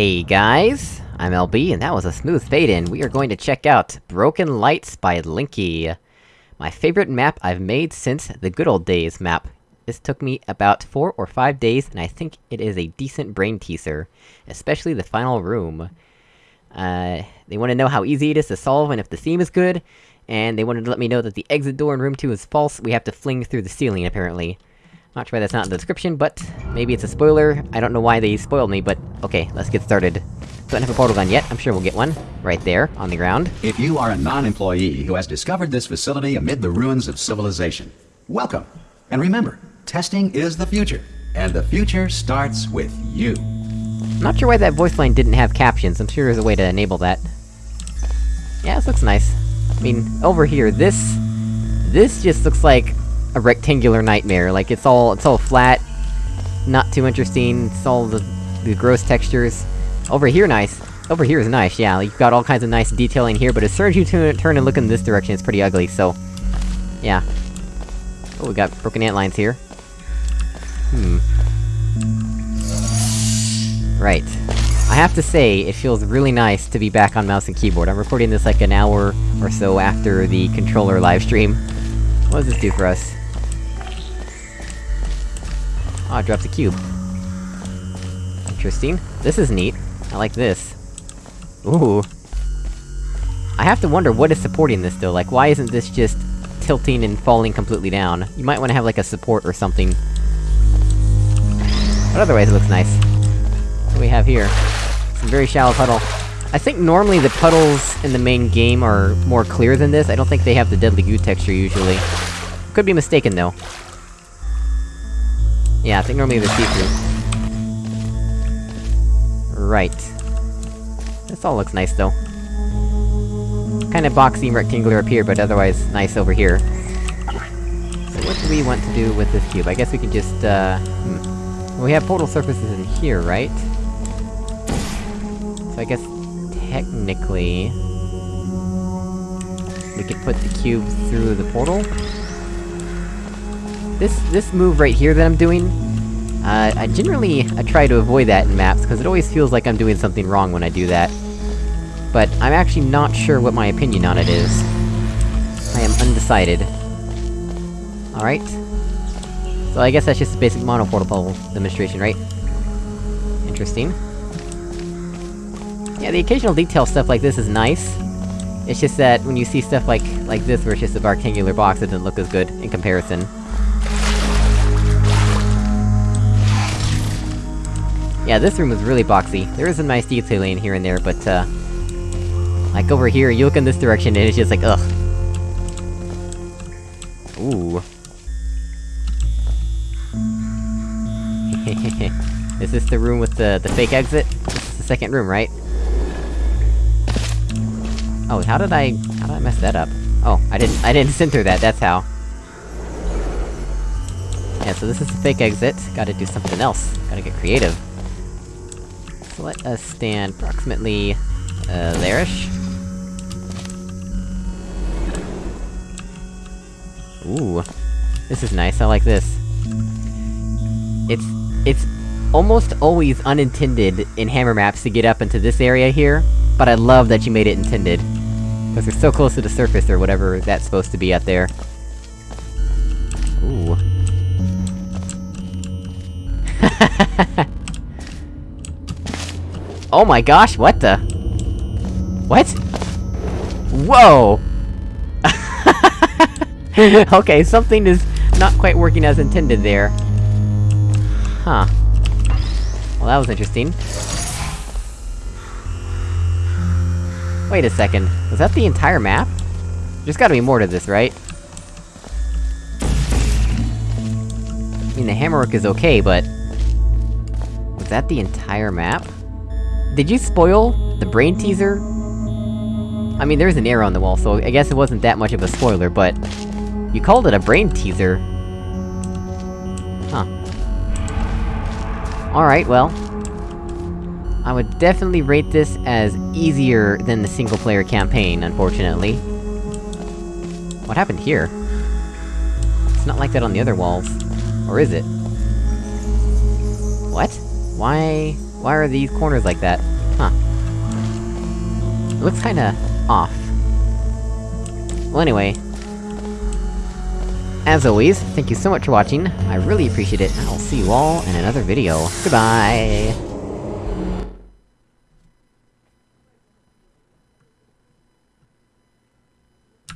Hey guys, I'm LB, and that was a smooth fade-in. We are going to check out Broken Lights by Linky. My favorite map I've made since the good old days map. This took me about four or five days, and I think it is a decent brain teaser. Especially the final room. Uh, they want to know how easy it is to solve and if the theme is good, and they wanted to let me know that the exit door in room 2 is false, we have to fling through the ceiling, apparently. Not sure why that's not in the description, but maybe it's a spoiler. I don't know why they spoiled me, but okay, let's get started. Don't have a portal gun yet, I'm sure we'll get one. Right there, on the ground. If you are a non-employee who has discovered this facility amid the ruins of civilization, welcome. And remember, testing is the future. And the future starts with you. Not sure why that voice line didn't have captions, I'm sure there's a way to enable that. Yeah, this looks nice. I mean, over here, this... This just looks like a rectangular nightmare, like it's all- it's all flat, not too interesting, it's all the- the gross textures. Over here nice. Over here is nice, yeah, like, you've got all kinds of nice detailing here, but as soon as you turn and look in this direction, it's pretty ugly, so... Yeah. Oh, we got broken ant lines here. Hmm. Right. I have to say, it feels really nice to be back on mouse and keyboard. I'm recording this like an hour or so after the controller livestream. What does this do for us? Oh, it drops a cube. Interesting. This is neat. I like this. Ooh. I have to wonder what is supporting this, though, like, why isn't this just tilting and falling completely down? You might wanna have, like, a support or something. But otherwise it looks nice. What do we have here? Some very shallow puddle. I think normally the puddles in the main game are more clear than this, I don't think they have the deadly goo texture usually. Could be mistaken, though. Yeah, I think normally they're see-through. Right. This all looks nice, though. Kinda boxy and rectangular up here, but otherwise nice over here. So what do we want to do with this cube? I guess we can just, uh... Hmm. We have portal surfaces in here, right? So I guess... technically... We could put the cube through the portal? This- this move right here that I'm doing... Uh, I generally- I try to avoid that in maps, because it always feels like I'm doing something wrong when I do that. But I'm actually not sure what my opinion on it is. I am undecided. Alright. So I guess that's just a basic monoportal demonstration, right? Interesting. Yeah, the occasional detail stuff like this is nice. It's just that, when you see stuff like- like this, where it's just a rectangular box, it doesn't look as good, in comparison. Yeah, this room was really boxy. There is a nice detailing here and there, but, uh... Like, over here, you look in this direction, and it's just like, ugh. Ooh. is this the room with the- the fake exit? This is the second room, right? Oh, how did I- how did I mess that up? Oh, I didn't- I didn't center that, that's how. Yeah, so this is the fake exit, gotta do something else, gotta get creative. Let us stand approximately... uh, there-ish? Ooh. This is nice, I like this. It's... it's almost always unintended in hammer maps to get up into this area here, but I love that you made it intended. Because we're so close to the surface, or whatever that's supposed to be out there. Ooh. oh my gosh, what the? What? Whoa! okay, something is not quite working as intended there. Huh. Well, that was interesting. Wait a second, was that the entire map? There's gotta be more to this, right? I mean, the hammerwork is okay, but... Was that the entire map? Did you spoil the brain teaser? I mean, there's an arrow on the wall, so I guess it wasn't that much of a spoiler, but... You called it a brain teaser? Huh. Alright, well... I would definitely rate this as easier than the single-player campaign, unfortunately. What happened here? It's not like that on the other walls. Or is it? What? Why... Why are these corners like that? Huh. It looks kinda... off. Well anyway... As always, thank you so much for watching, I really appreciate it, and I'll see you all in another video. Goodbye!